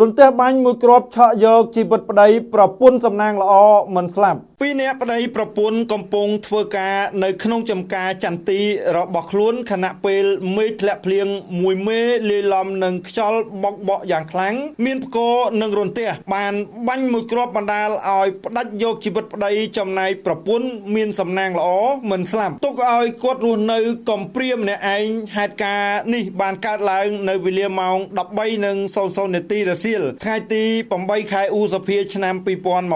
រន្ទះបាញ់មួយគ្រាប់ឆក់យកជីវិតប្តីប្រពន្ធសំណាងល្អមិនស្លាប់ពីរនាក់ប្តីប្រពន្ធកំពុងធ្វើការនៅក្នុងចំការចន្ទីរបស់ខ្លួនខណៈពេលមេឃធ្លាក់ភ្លៀងមួយមេលាយឡំនឹងខ្យល់បក់បក់យ៉ាងខ្លាំងមានផ្គរនិងរន្ទះបានបាញ់មួយគ្រាប់បណ្ដាលឲ្យផ្ដាច់យកជីវិតប្តីចំណែកប្រពន្ធមានសំណាងល្អមិនស្លាប់ទុកឲ្យគាត់រស់នៅកំព្រាម្នាក់ឯងហេតុការណ៍នេះបានកើតឡើងនៅវេលាម៉ោង13:00នាទីរសៀលថ្ងៃទី8ខែឧសភាឆ្នាំ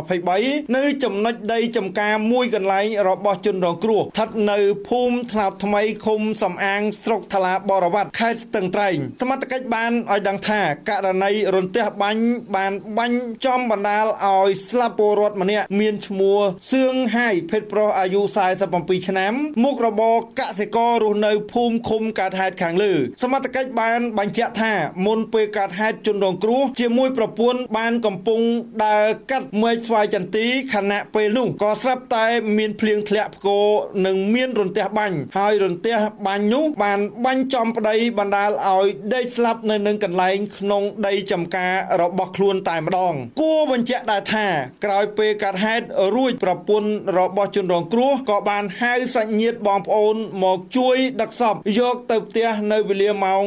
2023នៅចំណុចដីចំការមួយកន្លែងរបស់ជនរងគ្រោះស្ថិតនៅភូមិថ្នោតថ្មីឃុំសំអាងស្រុកថ្លាបរវត្តខេត្តស្ទឹងត្រែងសមត្ថកិច្ចបានឲ្យដឹងថាករណីរន្ទះបាញ់បានបាញ់ចំបណ្ដាលឲ្យស្លាប់ពលរដ្ឋម្នាក់មានឈ្មោះសឿងហាយភេទប្រុសអាយុ47ឆ្នាំមុខរបរកសិកររស់នៅភូមិឃុំកើតហេតុខាងលើសមត្ថកិច្ចបានបញ្ជាក់ថាមុនពេលកើតហេតុជនរងគ្រោះជាមួយប្រពន្ធបានកំពុងដើរកាត់មែកស្វាយចន្ទីខណៈពេលនោះក៏ស្រាប់តែមានភ្លៀងធ្លាក់ផ្គរនិងមានរន្ទះបាញ់ហើយរន្ទះបាញ់នោះបានបាញ់ចំប្តីបណ្ដាលឲ្យដេកស្លាប់នៅនឹងកន្លែងក្នុងដីចំការរបស់ខ្លួនតែម្ដង គួរបញ្ជាក់ដែរថាក្រោយពេលកើតហេតុរួចប្រពន្ធរបស់ជនរងគ្រោះក៏បានហៅសាច់ញាតិបងប្អូនមកជួយដឹកសពយកទៅផ្ទះនៅវេលាម៉ោង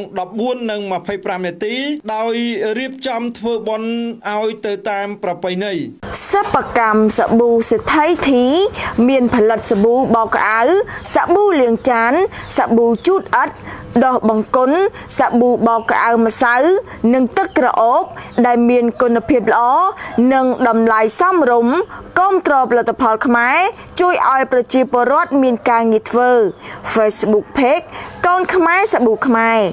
14:25នាទីដោយរៀបចំធ្វើបុណ្យឲ្យទៅតាមប្រពៃណីសិប្បកម្មសាប៊ូសេដ្ឋីធី មានផលិតសាប៊ូបោកក្អៅសាប៊ូលាងចានសាប៊ូជូតអិតដោះបង្គន់សាប៊ូបោកក្អៅម្សៅ និងទឹកក្រអូប ដែលមានគុណភាពល្អនិងតម្លៃសមរម្យគាំទ្រផលិតផលខ្មែរជួយឲ្យប្រជាពលរដ្ឋមានការងារធ្វើ Facebook Page កូនខ្មែរសាប៊ូខ្មែរ